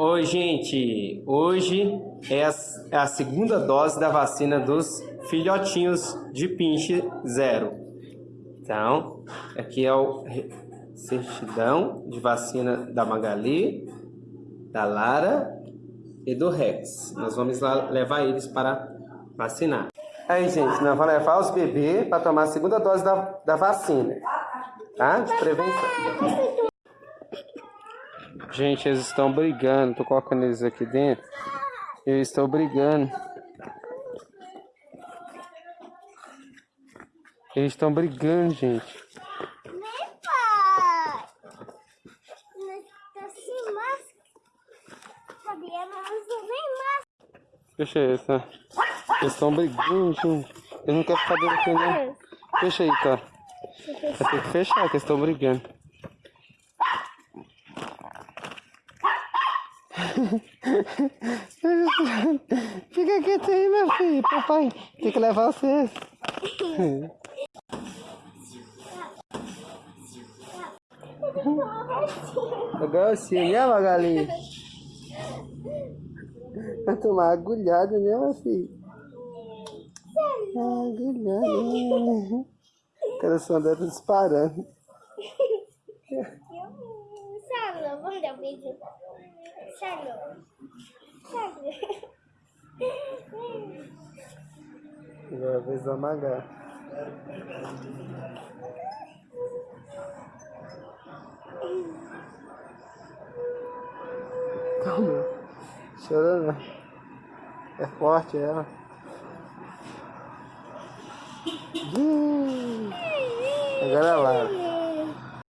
Oi, gente! Hoje é a, é a, segunda dose da vacina dos filhotinhos de pinche zero. Então, aqui é o certidão de vacina da Magali, da Lara e do Rex. Nós vamos lá levar eles para vacinar. Aí, gente, nós vamos levar os bebês para tomar a segunda dose da, da vacina, tá? De prevenção. Gente, eles estão brigando. Tô colocando eles aqui dentro. Eles estão brigando. Eles estão brigando, gente. Fecha isso, tá? Eles estão brigando, gente. Eles não querem ficar dentro aqui, não. Fecha aí, tá? Vai ter que fechar, que eles estão brigando. Fica quieto aí, meu filho. Papai tem que levar vocês. Agora sim, né, Magali? Vai tomar agulhada, né, meu filho? Agulhada. O coração dela disparando. Sério, vamos dar um beijo. Sério. Sério. Agora a vez da Magá. Calma. Chorando. É forte ela. Agora é lá.